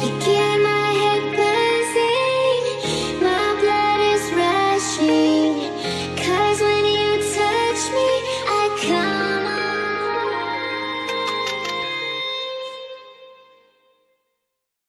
生き